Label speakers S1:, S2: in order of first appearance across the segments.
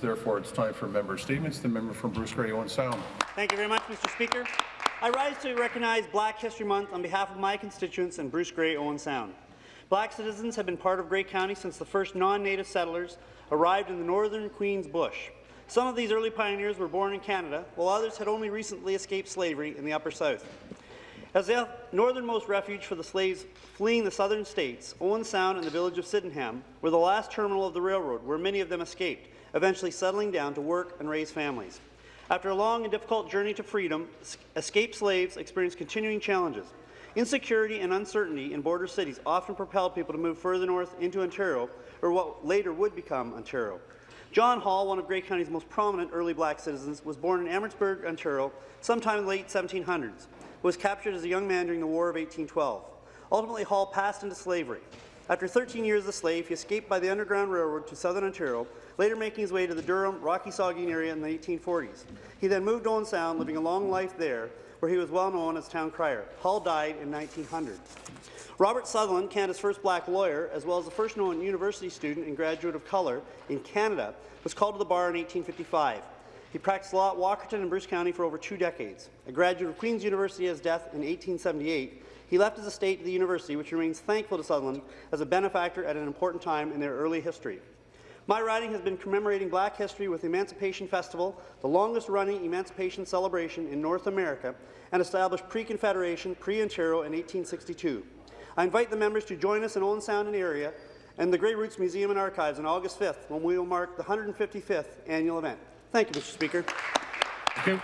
S1: Therefore, it's time for member statements. The member from Bruce Grey Owen Sound.
S2: Thank you very much, Mr. Speaker. I rise to recognize Black History Month on behalf of my constituents in Bruce Grey Owen Sound. Black citizens have been part of Grey County since the first non-native settlers arrived in the northern Queen's Bush. Some of these early pioneers were born in Canada, while others had only recently escaped slavery in the Upper South. As the northernmost refuge for the slaves fleeing the southern states, Owen Sound and the village of Sydenham were the last terminal of the railroad where many of them escaped, eventually settling down to work and raise families. After a long and difficult journey to freedom, escaped slaves experienced continuing challenges. Insecurity and uncertainty in border cities often propelled people to move further north into Ontario, or what later would become Ontario. John Hall, one of Grey County's most prominent early black citizens, was born in Amherstburg, Ontario, sometime in the late 1700s was captured as a young man during the War of 1812. Ultimately, Hall passed into slavery. After 13 years as a slave, he escaped by the Underground Railroad to southern Ontario, later making his way to the Durham, Rocky Saugeen area in the 1840s. He then moved to Owen Sound, living a long life there, where he was well known as town crier. Hall died in 1900. Robert Sutherland, Canada's first black lawyer, as well as the first known university student and graduate of colour in Canada, was called to the bar in 1855. He practiced law at Walkerton and Bruce County for over two decades. A graduate of Queen's University at his death in 1878, he left his estate to the university, which remains thankful to Sutherland as a benefactor at an important time in their early history. My riding has been commemorating Black history with the Emancipation Festival, the longest-running emancipation celebration in North America, and established pre-Confederation, pre-Ontario in 1862. I invite the members to join us in Owen Sound and area and the Grey Roots Museum and Archives on August 5th, when we will mark the 155th annual event. Thank you, Mr. Speaker.
S1: Thank you.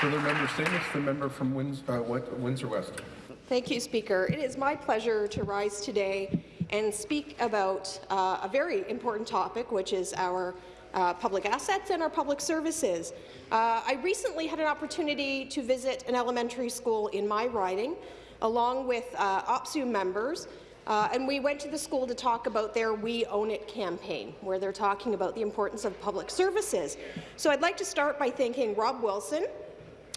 S1: Further member statements. The member from Winds uh, Windsor West.
S3: Thank you, Speaker. It is my pleasure to rise today and speak about uh, a very important topic, which is our uh, public assets and our public services. Uh, I recently had an opportunity to visit an elementary school in my riding, along with uh, OPSEU members, uh, and we went to the school to talk about their We Own It campaign, where they're talking about the importance of public services. So I'd like to start by thanking Rob Wilson,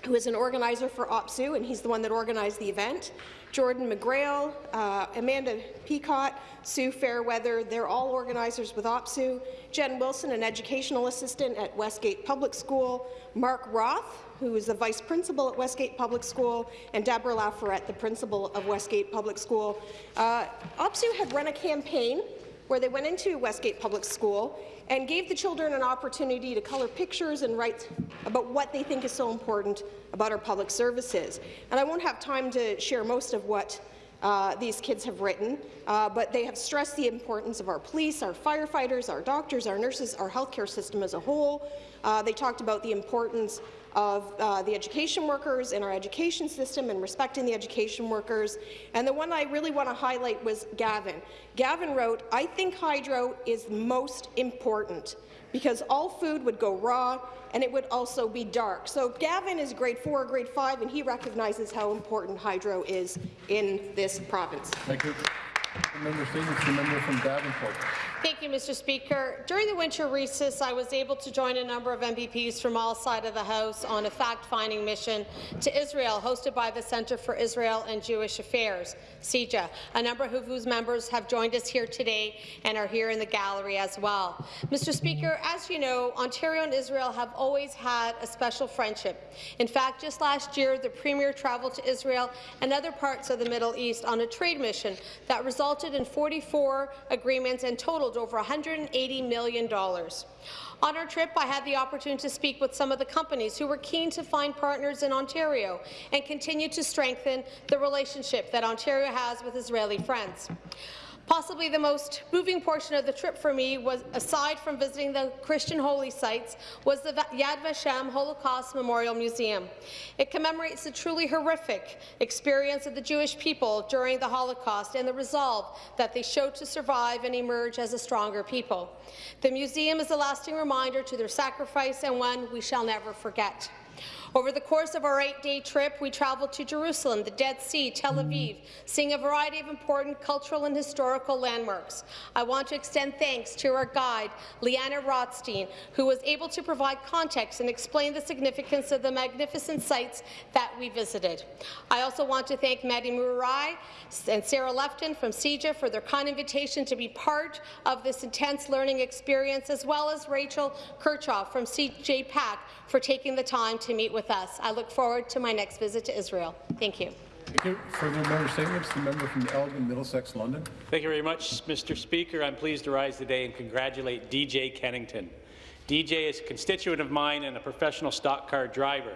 S3: who is an organizer for OPSEU, and he's the one that organized the event. Jordan McGrail, uh, Amanda Peacock, Sue Fairweather, they're all organizers with OPSEU. Jen Wilson, an educational assistant at Westgate Public School. Mark Roth, who is the vice principal at Westgate Public School, and Deborah Laforet, the principal of Westgate Public School. Uh, OPSEU had run a campaign where they went into Westgate Public School and gave the children an opportunity to color pictures and write about what they think is so important about our public services. And I won't have time to share most of what uh, these kids have written, uh, but they have stressed the importance of our police, our firefighters, our doctors, our nurses, our healthcare system as a whole. Uh, they talked about the importance of uh, the education workers in our education system and respecting the education workers. And the one I really want to highlight was Gavin. Gavin wrote, I think hydro is most important because all food would go raw and it would also be dark. So Gavin is grade 4 or grade 5, and he recognizes how important hydro is in this province.
S1: Thank you. Member Stevens, the member from Davenport.
S4: Thank you, Mr. Speaker. During the winter recess, I was able to join a number of MPPs from all sides of the House on a fact-finding mission to Israel, hosted by the Centre for Israel and Jewish Affairs, CIJA. A number of whose members have joined us here today and are here in the gallery as well. Mr. Speaker, as you know, Ontario and Israel have always had a special friendship. In fact, just last year, the Premier travelled to Israel and other parts of the Middle East on a trade mission that resulted in 44 agreements and totaled totaled over $180 million. On our trip, I had the opportunity to speak with some of the companies who were keen to find partners in Ontario and continue to strengthen the relationship that Ontario has with Israeli friends. Possibly the most moving portion of the trip for me was, aside from visiting the Christian holy sites, was the Yad Vashem Holocaust Memorial Museum. It commemorates the truly horrific experience of the Jewish people during the Holocaust and the resolve that they showed to survive and emerge as a stronger people. The museum is a lasting reminder to their sacrifice and one we shall never forget. Over the course of our eight-day trip, we traveled to Jerusalem, the Dead Sea, Tel Aviv, seeing a variety of important cultural and historical landmarks. I want to extend thanks to our guide, Leanna Rothstein, who was able to provide context and explain the significance of the magnificent sites that we visited. I also want to thank Maddie Murai and Sarah Lefton from CIJA for their kind invitation to be part of this intense learning experience, as well as Rachel Kirchhoff from CJ PAC for taking the time to meet with us. I look forward to my next visit to Israel. Thank you.
S1: Thank you. Further member statements, the member from Elgin, Middlesex, London.
S5: Thank you very much, Mr. Speaker. I'm pleased to rise today and congratulate DJ Kennington. DJ is a constituent of mine and a professional stock car driver.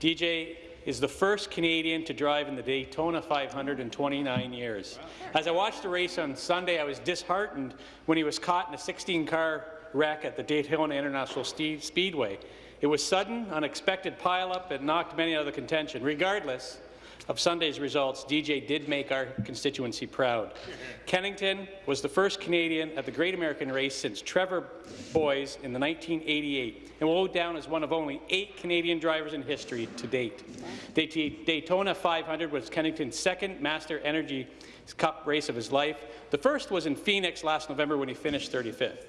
S5: DJ is the first Canadian to drive in the Daytona 500 in 29 years. As I watched the race on Sunday, I was disheartened when he was caught in a 16-car wreck at the Daytona International Speedway. It was sudden, unexpected pileup that knocked many out of the contention. Regardless, of Sunday's results, DJ did make our constituency proud. Kennington was the first Canadian at the Great American Race since Trevor Boys in the 1988 and will go down as one of only eight Canadian drivers in history to date. Day- Daytona 500 was Kennington's second Monster Energy Cup race of his life. The first was in Phoenix last November when he finished 35th.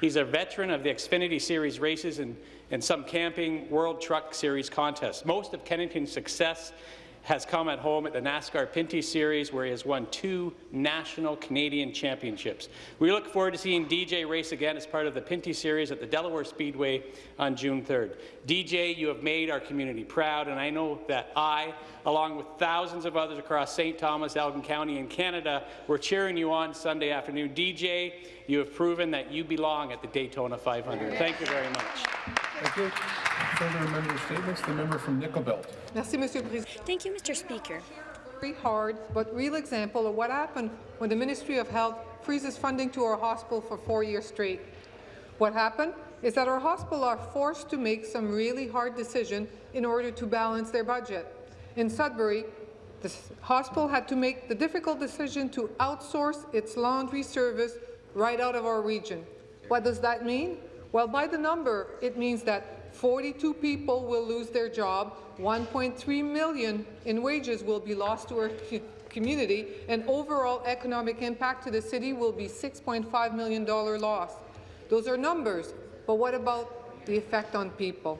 S5: He's a veteran of the Xfinity Series races and, and some camping World Truck Series contests. Most of Kennington's success has come at home at the NASCAR Pinty Series, where he has won two national Canadian championships. We look forward to seeing DJ race again as part of the Pinty Series at the Delaware Speedway on June 3rd. DJ, you have made our community proud, and I know that I, along with thousands of others across St. Thomas, Elgin County, and Canada, were cheering you on Sunday afternoon. DJ, you have proven that you belong at the Daytona 500. Thank you very much.
S1: Thank you. Further member statements, the member from Nickel Belt.
S6: Merci, Monsieur le Président.
S7: Thank you, Mr. Speaker.
S6: Very hard, but real example of what happened when the Ministry of Health freezes funding to our hospital for four years straight. What happened is that our hospital are forced to make some really hard decisions in order to balance their budget. In Sudbury, the hospital had to make the difficult decision to outsource its laundry service right out of our region. What does that mean? Well, by the number, it means that 42 people will lose their job, 1.3 million in wages will be lost to our community, and overall economic impact to the city will be $6.5 million loss. Those are numbers, but what about the effect on people?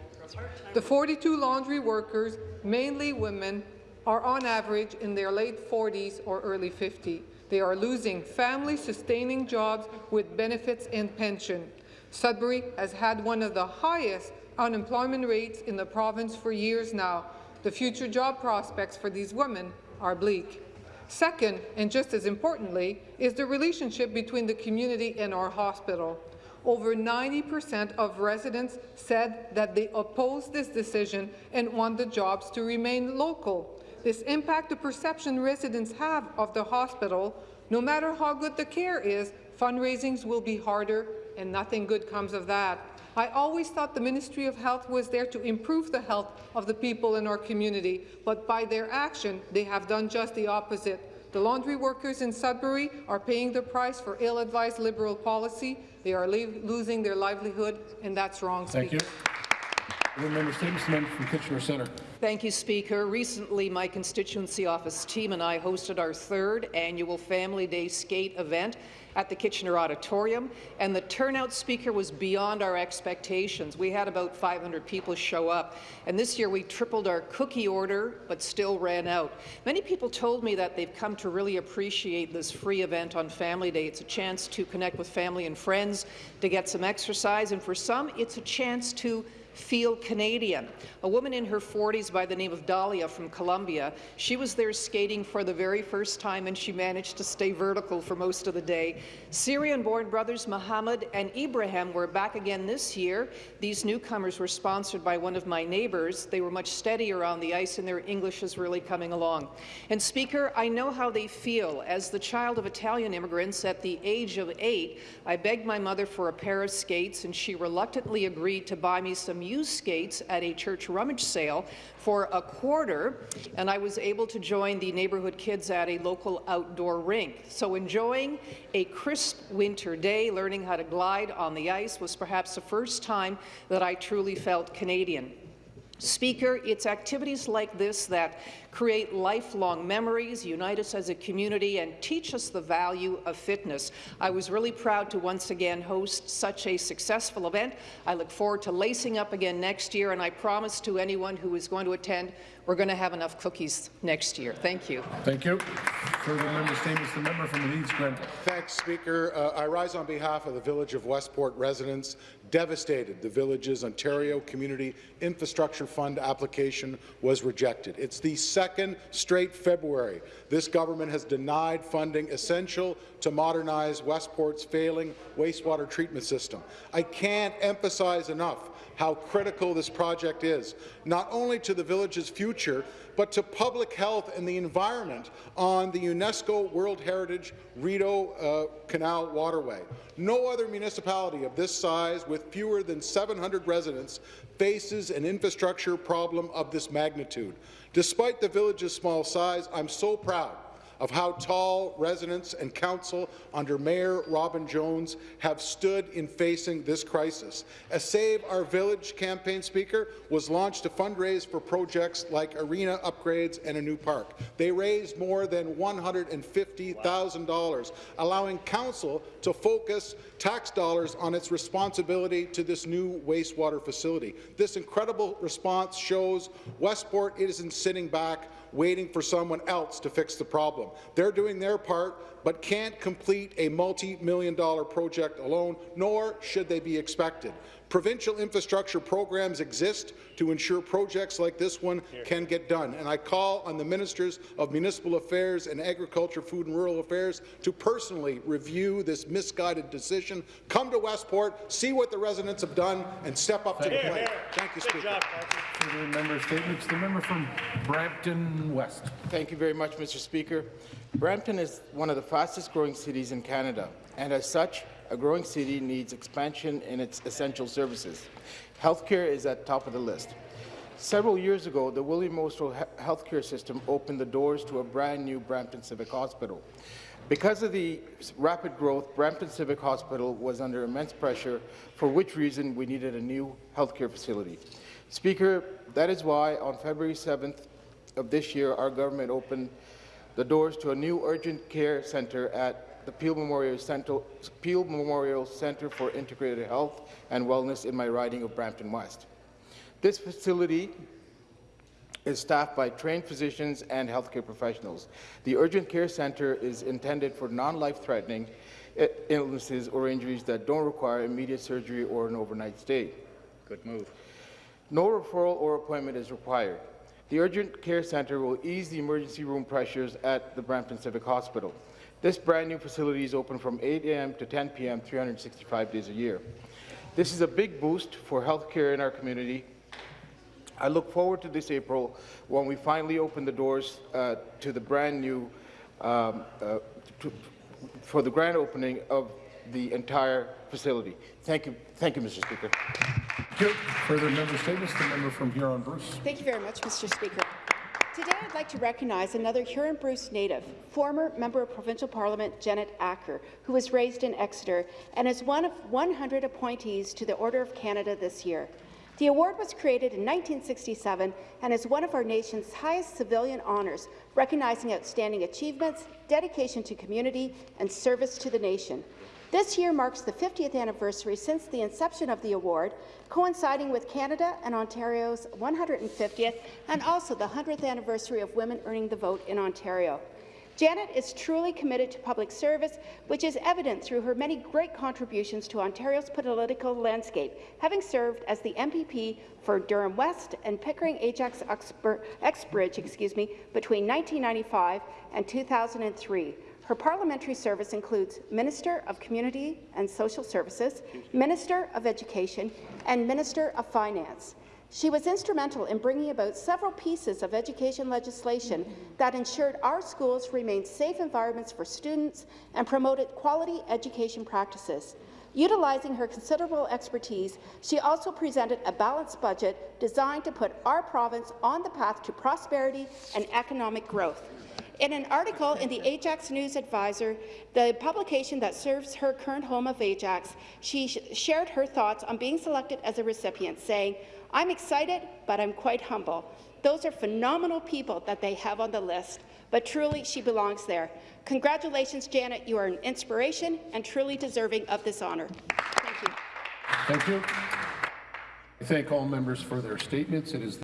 S6: The 42 laundry workers, mainly women, are on average in their late 40s or early 50s. They are losing family-sustaining jobs with benefits and pension. Sudbury has had one of the highest unemployment rates in the province for years now. The future job prospects for these women are bleak. Second, and just as importantly, is the relationship between the community and our hospital. Over 90% of residents said that they oppose this decision and want the jobs to remain local. This impacts the perception residents have of the hospital. No matter how good the care is, fundraisings will be harder and nothing good comes of that. I always thought the Ministry of Health was there to improve the health of the people in our community, but by their action, they have done just the opposite. The laundry workers in Sudbury are paying the price for ill-advised Liberal policy. They are losing their livelihood, and that's wrong.
S1: Thank
S6: Speaker.
S1: you. Member member from Kitchener Centre.
S8: Thank you, Speaker. Recently, my constituency office team and I hosted our third annual Family Day skate event at the Kitchener Auditorium, and the turnout speaker was beyond our expectations. We had about 500 people show up, and this year we tripled our cookie order, but still ran out. Many people told me that they've come to really appreciate this free event on Family Day. It's a chance to connect with family and friends, to get some exercise, and for some, it's a chance to feel Canadian. A woman in her 40s by the name of Dahlia from Colombia, she was there skating for the very first time and she managed to stay vertical for most of the day. Syrian-born brothers Mohammed and Ibrahim were back again this year. These newcomers were sponsored by one of my neighbours. They were much steadier on the ice and their English is really coming along. And Speaker, I know how they feel. As the child of Italian immigrants at the age of eight, I begged my mother for a pair of skates and she reluctantly agreed to buy me some used skates at a church rummage sale for a quarter, and I was able to join the neighbourhood kids at a local outdoor rink. So enjoying a crisp winter day, learning how to glide on the ice was perhaps the first time that I truly felt Canadian. Speaker, it's activities like this that create lifelong memories, unite us as a community, and teach us the value of fitness. I was really proud to once again host such a successful event. I look forward to lacing up again next year, and I promise to anyone who is going to attend, we're going to have enough cookies next year. Thank you.
S1: Thank you. Further member statements, the member from Leeds, Grenville.
S7: Thanks, Speaker. Uh, I rise on behalf of the Village of Westport residents devastated the village's Ontario Community Infrastructure Fund application was rejected. It's the second straight February this government has denied funding essential to modernize Westport's failing wastewater treatment system. I can't emphasize enough how critical this project is, not only to the village's future, but to public health and the environment on the UNESCO World Heritage Rideau uh, Canal waterway. No other municipality of this size with fewer than 700 residents faces an infrastructure problem of this magnitude. Despite the village's small size, I'm so proud of how tall residents and council under Mayor Robin Jones have stood in facing this crisis. A Save Our Village campaign speaker was launched to fundraise for projects like arena upgrades and a new park. They raised more than $150,000, allowing council to focus tax dollars on its responsibility to this new wastewater facility. This incredible response shows Westport isn't sitting back waiting for someone else to fix the problem. They're doing their part, but can't complete a multi-million dollar project alone, nor should they be expected. Provincial infrastructure programs exist to ensure projects like this one can get done, and I call on the Ministers of Municipal Affairs and Agriculture, Food and Rural Affairs to personally review this misguided decision, come to Westport, see what the residents have done, and step up to the plate. Thank you, Speaker.
S1: Further member statements, the member from Brampton West.
S9: Thank you very much, Mr. Speaker. Brampton is one of the fastest-growing cities in Canada, and as such, a growing city needs expansion in its essential services. Healthcare is at the top of the list. Several years ago, the William Mostrow healthcare system opened the doors to a brand new Brampton Civic Hospital. Because of the rapid growth, Brampton Civic Hospital was under immense pressure, for which reason we needed a new healthcare facility. Speaker, that is why on February 7th of this year, our government opened the doors to a new urgent care centre at the Peel Memorial, Center, Peel Memorial Centre for Integrated Health and Wellness in my riding of Brampton West. This facility is staffed by trained physicians and healthcare professionals. The Urgent Care Centre is intended for non-life-threatening illnesses or injuries that don't require immediate surgery or an overnight stay. Good move. No referral or appointment is required. The Urgent Care Centre will ease the emergency room pressures at the Brampton Civic Hospital. This brand new facility is open from 8 a.m. to 10 p.m. 365 days a year. This is a big boost for healthcare in our community. I look forward to this April when we finally open the doors uh, to the brand new, um, uh, to, for the grand opening of the entire facility. Thank you, thank you, Mr. Speaker.
S1: Thank you. Further member statements, the member from Huron-Bruce.
S10: Thank you very much, Mr. Speaker. Today, I'd like to recognize another Huron-Bruce native, former Member of Provincial Parliament Janet Ecker, who was raised in Exeter and is one of 100 appointees to the Order of Canada this year. The award was created in 1967 and is one of our nation's highest civilian honours, recognizing outstanding achievements, dedication to community, and service to the nation. This year marks the 50th anniversary since the inception of the award, coinciding with Canada and Ontario's 150th and also the 100th anniversary of women earning the vote in Ontario. Janet is truly committed to public service, which is evident through her many great contributions to Ontario's political landscape, having served as the MPP for Durham West and Pickering Ajax Uxbridge excuse me, between 1995 and 2003. Her parliamentary service includes Minister of Community and Social Services, Minister of Education, and Minister of Finance. She was instrumental in bringing about several pieces of education legislation that ensured our schools remained safe environments for students and promoted quality education practices. Utilizing her considerable expertise, she also presented a balanced budget designed to put our province on the path to prosperity and economic growth. In an article in the Ajax News Advisor, the publication that serves her current home of Ajax, she sh shared her thoughts on being selected as a recipient, saying, I'm excited, but I'm quite humble. Those are phenomenal people that they have on the list, but truly she belongs there. Congratulations, Janet. You are an inspiration and truly deserving of this honour. Thank you.
S1: Thank you. I thank all members for their statements. It is